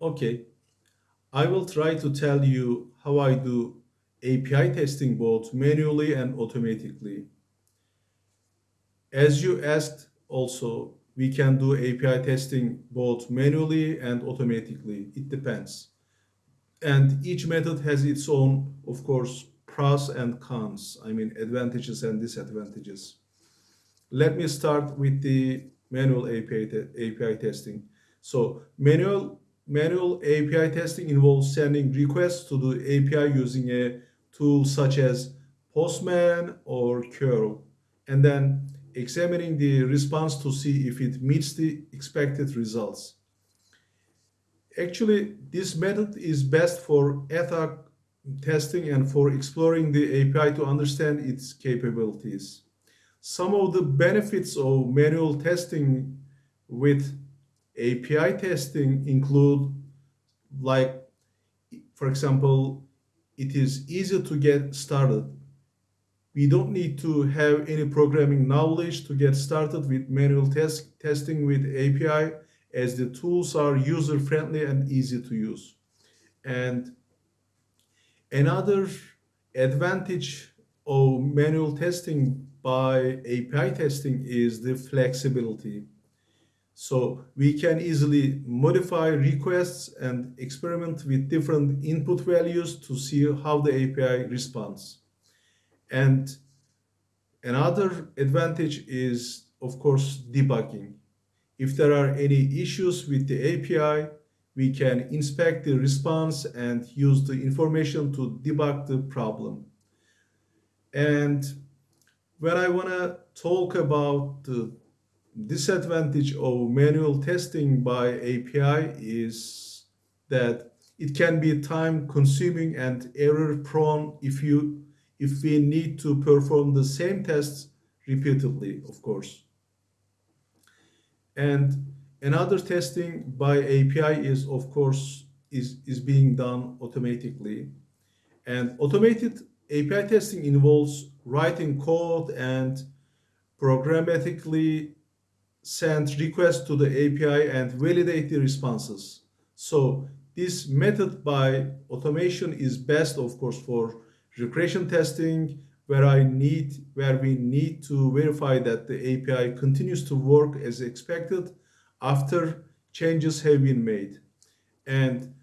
Okay, I will try to tell you how I do API testing both manually and automatically. As you asked also, we can do API testing both manually and automatically. It depends. And each method has its own, of course, pros and cons. I mean, advantages and disadvantages. Let me start with the manual API, te API testing. So manual, manual API testing involves sending requests to the API using a tool such as Postman or Curl, and then examining the response to see if it meets the expected results. Actually, this method is best for hoc testing and for exploring the API to understand its capabilities. Some of the benefits of manual testing with API testing include like, for example, it is easy to get started we don't need to have any programming knowledge to get started with manual test testing with API as the tools are user friendly and easy to use. And another advantage of manual testing by API testing is the flexibility. So we can easily modify requests and experiment with different input values to see how the API responds. And another advantage is, of course, debugging. If there are any issues with the API, we can inspect the response and use the information to debug the problem. And when I want to talk about the disadvantage of manual testing by API is that it can be time consuming and error prone if you if we need to perform the same tests repeatedly, of course. And another testing by API is, of course, is, is being done automatically. And automated API testing involves writing code and programmatically send requests to the API and validate the responses. So this method by automation is best, of course, for regression testing where I need where we need to verify that the API continues to work as expected after changes have been made. And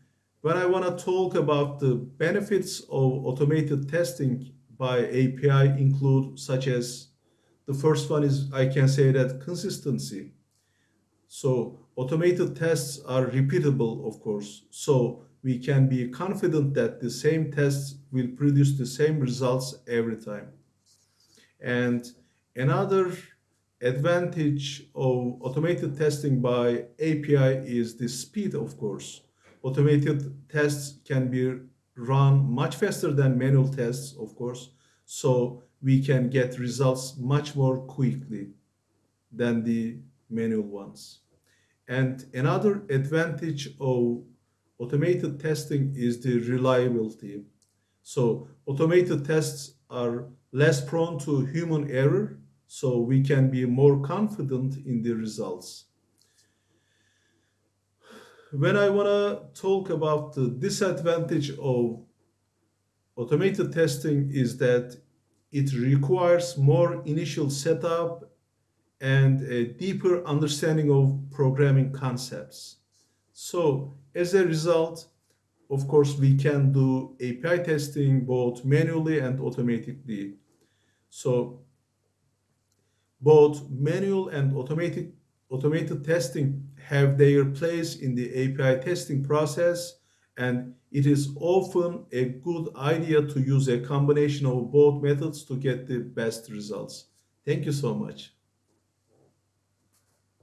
when I want to talk about the benefits of automated testing by API include such as the first one is I can say that consistency. So automated tests are repeatable, of course. So we can be confident that the same tests will produce the same results every time. And another advantage of automated testing by API is the speed, of course. Automated tests can be run much faster than manual tests, of course, so we can get results much more quickly than the manual ones. And another advantage of automated testing is the reliability. So automated tests are less prone to human error, so we can be more confident in the results. When I want to talk about the disadvantage of automated testing is that it requires more initial setup and a deeper understanding of programming concepts. So as a result, of course, we can do API testing both manually and automatically. So both manual and automated, automated testing have their place in the API testing process and it is often a good idea to use a combination of both methods to get the best results. Thank you so much.